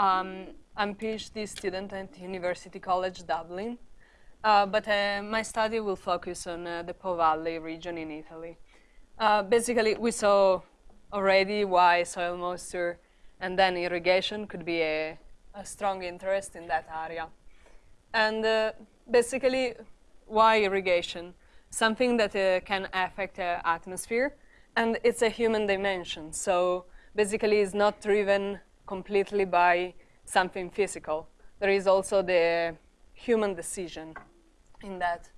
Um, I'm a PhD student at University College Dublin, uh, but uh, my study will focus on uh, the Po Valley region in Italy. Uh, basically, we saw already why soil moisture and then irrigation could be a, a strong interest in that area. And uh, basically, why irrigation? Something that uh, can affect the atmosphere, and it's a human dimension. So basically, it's not driven completely by something physical. There is also the human decision in that.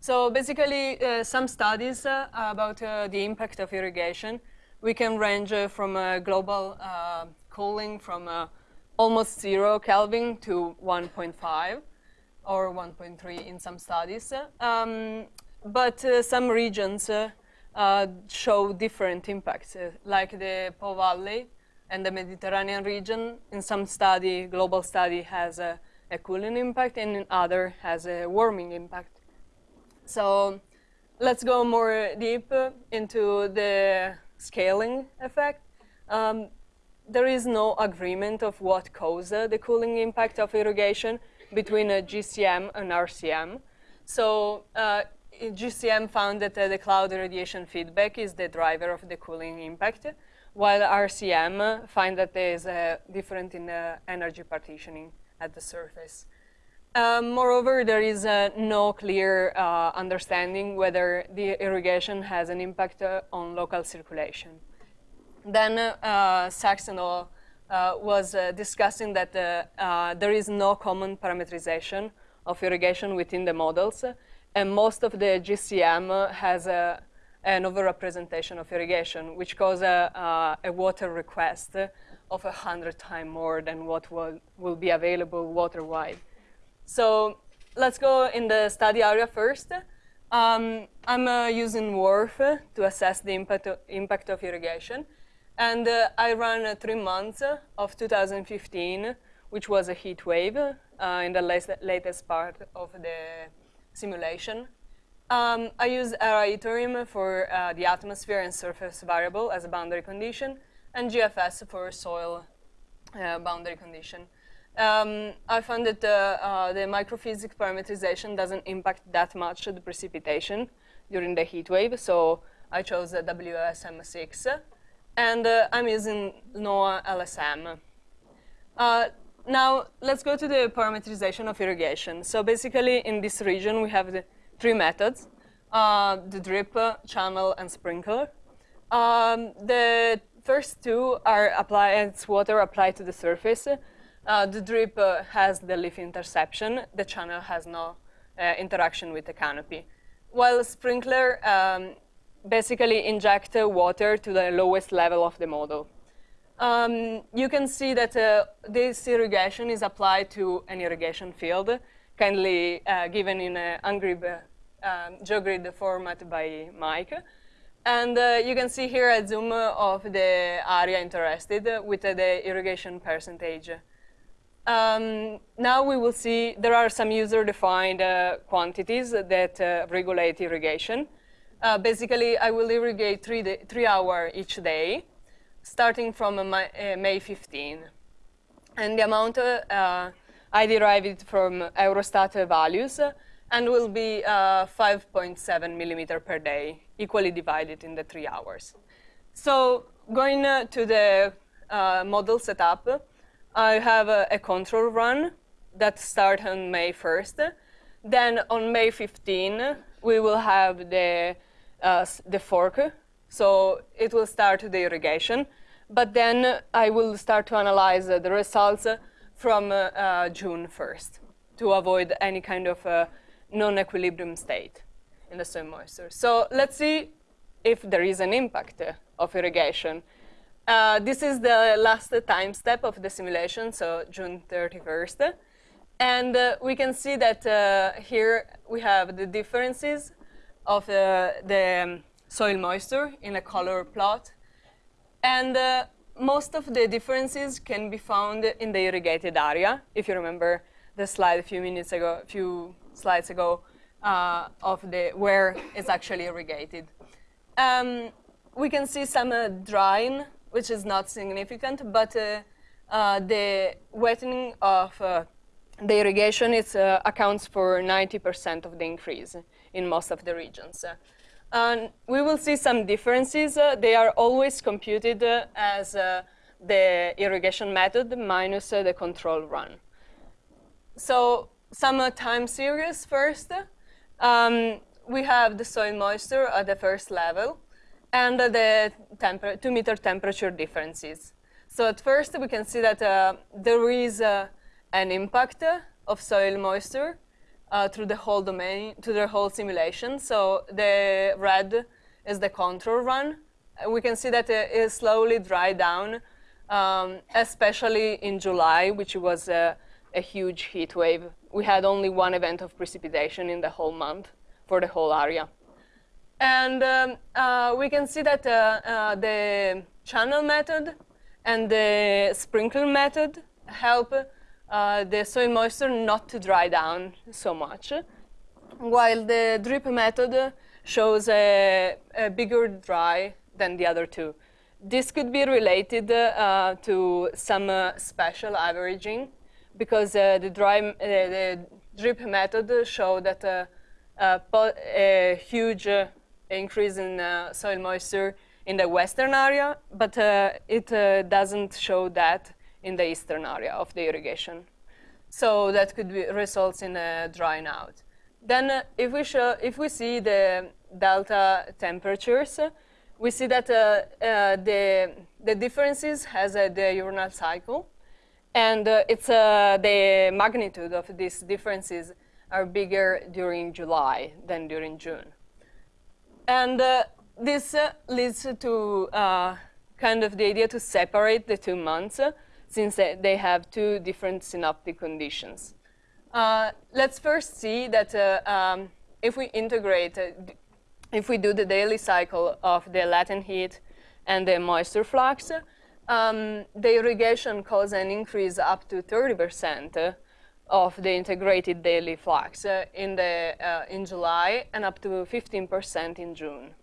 So basically, uh, some studies uh, about uh, the impact of irrigation, we can range uh, from global uh, cooling from uh, almost zero Kelvin to 1.5 or 1.3 in some studies. Um, but some regions show different impacts, like the Po Valley and the Mediterranean region. In some study, global study has a, a cooling impact, and in other has a warming impact. So let's go more deep into the scaling effect. Um, there is no agreement of what caused the cooling impact of irrigation between a GCM and RCM. So uh, GCM found that uh, the cloud radiation feedback is the driver of the cooling impact, while RCM find that there is a difference in the energy partitioning at the surface. Um, moreover, there is uh, no clear uh, understanding whether the irrigation has an impact uh, on local circulation. Then uh, uh, was uh, discussing that there is no common parameterization of irrigation within the models, and most of the GCM has a, an overrepresentation of irrigation, which causes a, a water request of 100 times more than what will, will be available water-wide. So let's go in the study area first. Um, I'm uh, using WRF to assess the impact of, impact of irrigation. And uh, I ran uh, three months of 2015, which was a heat wave uh, in the latest part of the simulation. Um, I used ERA-Interim for uh, the atmosphere and surface variable as a boundary condition, and GFS for soil uh, boundary condition. Um, I found that uh, the microphysics parameterization doesn't impact that much the precipitation during the heat wave, so I chose the WSM6, and uh, I'm using Noah LSM. Uh, now, let's go to the parameterization of irrigation. So basically, in this region, we have the three methods, uh, the drip, channel, and sprinkler. Um, the first two are applied, water applied to the surface, uh, the drip uh, has the leaf interception. The channel has no uh, interaction with the canopy. While sprinkler um, basically inject water to the lowest level of the model. Um, you can see that uh, this irrigation is applied to an irrigation field, kindly uh, given in an ungrib, um, GeoGrid format by Mike. And uh, you can see here a zoom of the area interested with the irrigation percentage. Um, now we will see there are some user-defined uh, quantities that uh, regulate irrigation. Uh, basically, I will irrigate three, three hours each day, starting from uh, May 15. And the amount, uh, I derived from Eurostat values, and will be uh, 5.7 millimeter per day, equally divided in the three hours. So going to the model setup, I have a, a control run that starts on May 1st. Then on May 15, we will have the, uh, the fork. So it will start the irrigation. But then I will start to analyze uh, the results from uh, uh June 1st to avoid any kind of uh, non-equilibrium state in the soil moisture. So let's see if there is an impact of irrigation. Uh, this is the last time step of the simulation, so June 31st. And uh, we can see that uh, here we have the differences of the, the um, soil moisture in a color plot. And uh, most of the differences can be found in the irrigated area. If you remember the slide a few minutes ago, a few slides ago, uh, of the where it's actually irrigated. Um, we can see some uh, drying which is not significant, but uh, uh, the wetting of uh, the irrigation is, uh, accounts for 90% of the increase in most of the regions. And we will see some differences. They are always computed as the irrigation method minus the control run. So some time series first. Um, we have the soil moisture at the first level and the two meter temperature differences. So at first we can see that uh, there is uh, an impact of soil moisture uh, through the whole domain, to the whole simulation. So the red is the control run. We can see that it slowly dry down, um, especially in July, which was a, huge heat wave. We had only one event of precipitation in the whole month for the whole area. And um, uh, we can see that uh, uh, the channel method and the sprinkler method help uh, the soil moisture not to dry down so much, while the drip method shows a, a bigger dry than the other two. This could be related uh, to some uh, special averaging because uh, the, dry, uh, the drip method showed that uh, a huge increase in soil moisture in the western area, but it doesn't show that in the eastern area of the irrigation. So that could be results in a drying out. Then if, we show, if we see the delta temperatures, we see that uh, uh, the, the differences has a diurnal cycle. And uh, it's uh, the magnitude of these differences are bigger during July than during June. And uh, this leads to kind of the idea to separate the two months since they have two different synoptic conditions. Uh, let's first see that uh, um, if we integrate, uh, if we do the daily cycle of the latent heat and the moisture flux, um, the irrigation causes an increase up to 30% of the integrated daily flux uh, in, the, uh, in July and up to 15% in June.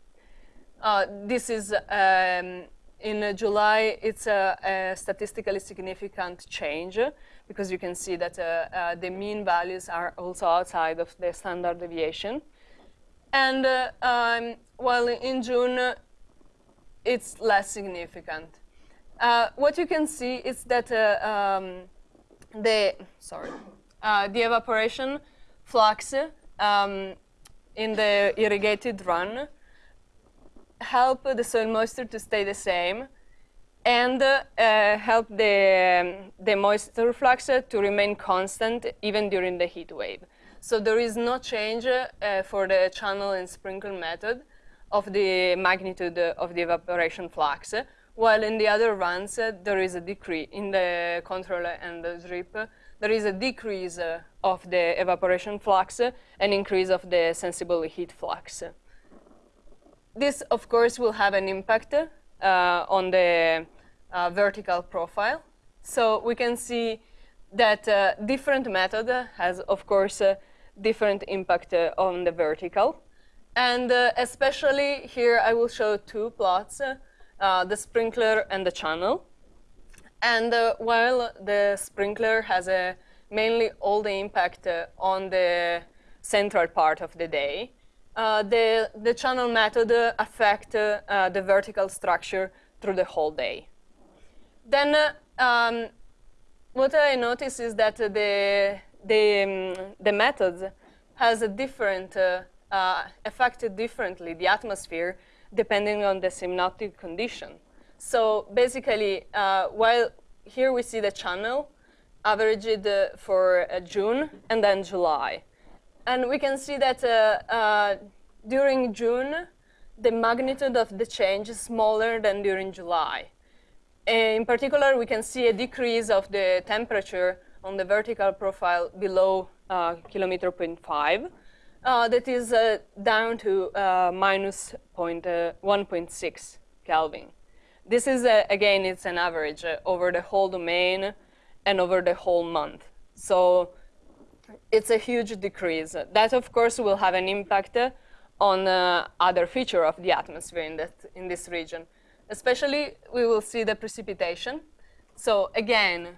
Uh, this is um, in July, it's a, a, statistically significant change because you can see that uh, uh, the mean values are also outside of the standard deviation. And uh, um, while in June, it's less significant. Uh, what you can see is that uh, um, the, sorry, the evaporation flux um, in the irrigated run help the soil moisture to stay the same and uh, help the, um, the moisture flux to remain constant even during the heat wave. So there is no change uh, for the channel and sprinkle method of the magnitude of the evaporation flux, while in the other runs uh, there is a decrease in the controller and the drip. There is a decrease uh, of the evaporation flux and increase of the sensible heat flux. This, of course, will have an impact uh, on the uh, vertical profile. So we can see that uh, different method has, of course, different impact on the vertical. And especially here, I will show two plots, the sprinkler and the channel. And uh, while the sprinkler has a mainly all the impact uh, on the central part of the day, uh, the, the channel method uh, affect uh, the vertical structure through the whole day. Then um, what I notice is that the, the, um, the methods has a different, uh, uh, affected differently the atmosphere depending on the synoptic condition. So basically, uh, while here we see the channel averaged for June and then July. And we can see that uh, uh, during June, the magnitude of the change is smaller than during July. In particular, we can see a decrease of the temperature on the vertical profile below uh, kilometer 0.5. Uh, that is uh, down to uh, minus point, uh, 1.6 Kelvin. This is, uh, again, it's an average over the whole domain and over the whole month. So it's a huge decrease. That, of course, will have an impact on uh, other feature of the atmosphere in, that, in this region. Especially, we will see the precipitation. So again,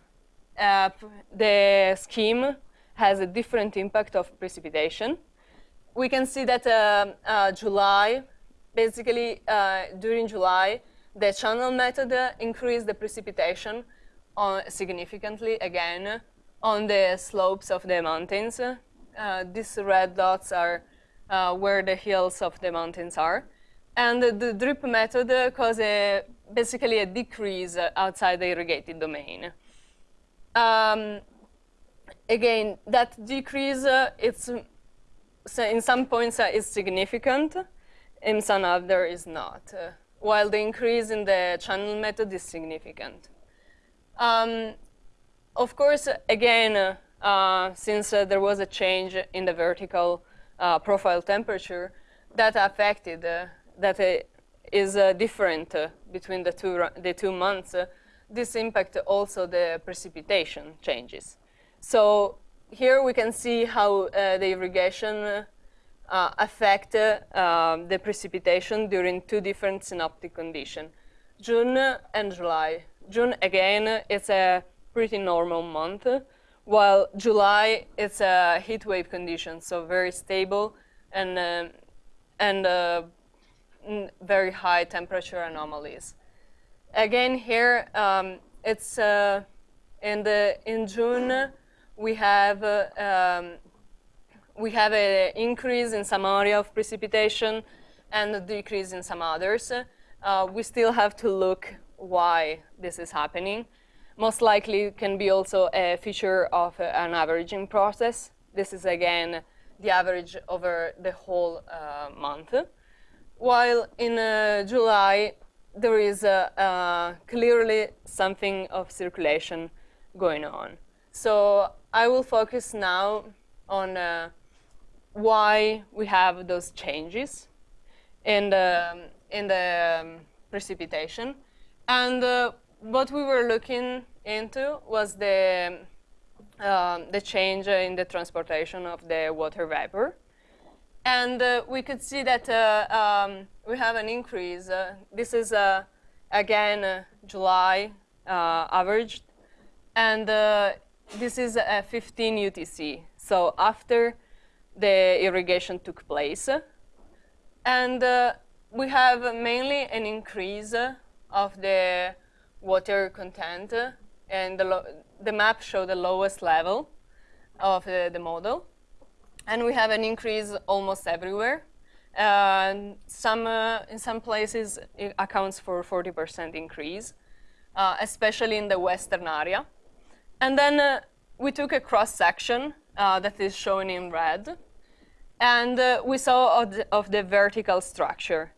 uh, the scheme has a different impact of precipitation. We can see that uh, uh, July, basically uh, during July, the channel method increased the precipitation on significantly again on the slopes of the mountains. Uh, these red dots are uh, where the hills of the mountains are. And the drip method caused a, basically a decrease outside the irrigated domain. Um, again, that decrease, uh, it's so in some points uh, is significant, in some other is not, uh, while the increase in the channel method is significant. Um, of course, again, uh, since uh, there was a change in the vertical uh, profile temperature, that affected, that is different between the two, the two months, this impact also the precipitation changes. So here we can see how uh, the irrigation uh, affect uh, the precipitation during two different synoptic conditions, June and July. June, again, it's a pretty normal month, while July, it's a heat wave condition, so very stable and, and very high temperature anomalies. Again, here, um, it's uh, in, the, in June, we have, uh, um, we have an increase in some area of precipitation and a decrease in some others. Uh, we still have to look why this is happening. Most likely it can be also a feature of an averaging process. This is again the average over the whole uh, month. While in uh, July, there is clearly something of circulation going on. So I will focus now on uh, why we have those changes in the, in the um, precipitation. And uh, what we were looking into was the, um, the change in the transportation of the water vapor. And uh, we could see that uh, um, we have an increase. Uh, this is, uh, again, July averaged. And this is a 15 UTC, so after the irrigation took place. And uh, we have mainly an increase of the water content, and the, the map shows the lowest level of the, the, model. And we have an increase almost everywhere. Uh, some, uh, in some places, it accounts for 40% increase, uh, especially in the western area. And then uh, we took a cross section uh, that is shown in red, and uh, we saw of the, of the vertical structure.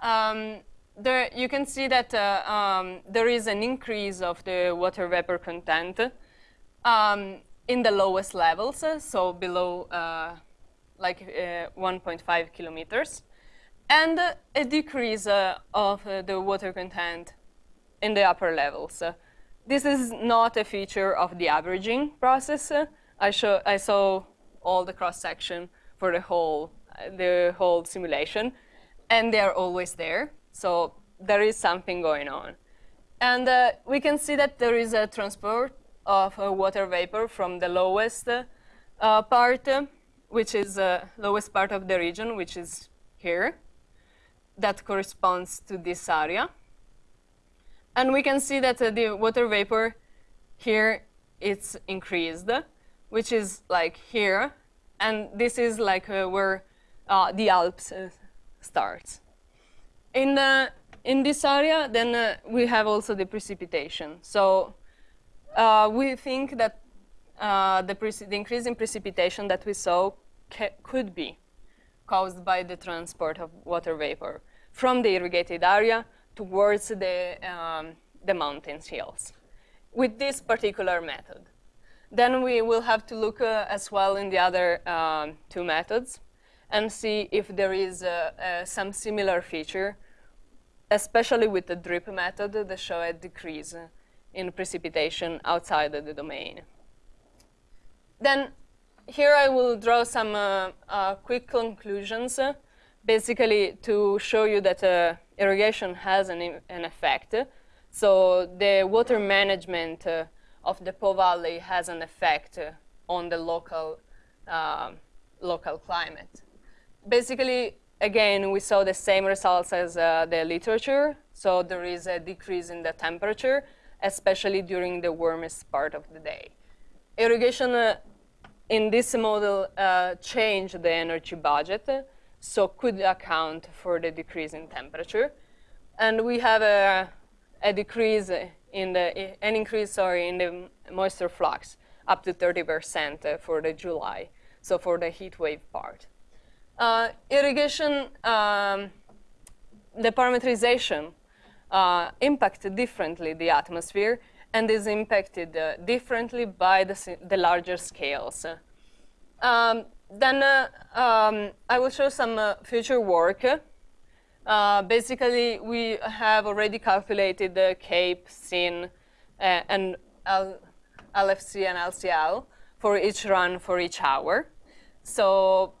Um, there, you can see that uh, um, there is an increase of the water vapor content um, in the lowest levels, so below uh, like uh, 1.5 kilometers, and a decrease uh, of the water content in the upper levels. This is not a feature of the averaging process. I, show, I saw all the cross-section for the whole, the whole simulation, and they're always there. So there is something going on. And uh, we can see that there is a transport of uh, water vapor from the lowest uh, part, which is the lowest part of the region, which is here. That corresponds to this area. And we can see that uh, the water vapor here it's increased, which is like here. And this is like uh, where uh, the Alps uh, starts. In, the, in this area, then uh, we have also the precipitation. So uh, we think that the, the, increase in precipitation that we saw could be caused by the transport of water vapor from the irrigated area towards the, um, the mountains hills with this particular method. Then we will have to look uh, as well in the other um, two methods and see if there is uh, uh, some similar feature, especially with the drip method that show a decrease in precipitation outside of the domain. Then here I will draw some uh, uh, quick conclusions, basically to show you that irrigation has an, an effect. So the water management uh, of the Po Valley has an effect uh, on the local, uh, local climate. Basically, again, we saw the same results as uh, the literature. So there is a decrease in the temperature, especially during the warmest part of the day. Irrigation uh, in this model uh, changed the energy budget, so could account for the decrease in temperature. And we have a, a decrease in the, an increase, sorry, in the moisture flux up to 30% for the July, so for the heat wave part. Uh, irrigation, um, the parameterization uh, impacted differently the atmosphere and is impacted uh, differently by the, the larger scales. Um, then uh, um, I will show some uh, future work. Uh, basically, we have already calculated the CAPE, CIN, and L LFC and LCL for each run for each hour. So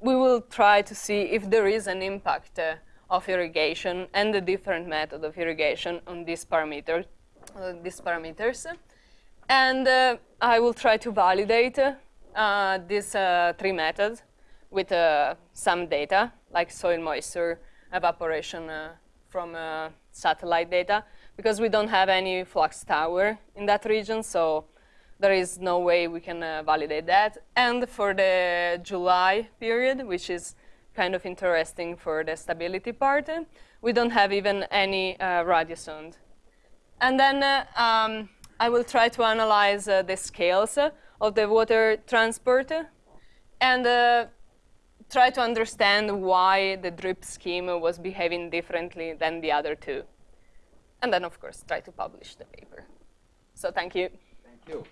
we will try to see if there is an impact uh, of irrigation and the different method of irrigation on these, parameter, uh, these parameters. And uh, I will try to validate these uh, three methods with uh, some data, like soil moisture, evaporation from satellite data, because we don't have any flux tower in that region, so there is no way we can uh, validate that. And for the July period, which is kind of interesting for the stability part, we don't have even any uh, radiosonde. And then uh, um, I will try to analyze uh, the scales of the water transport and uh, try to understand why the drip scheme was behaving differently than the other two. And then, of course, try to publish the paper. So thank you. Thank you.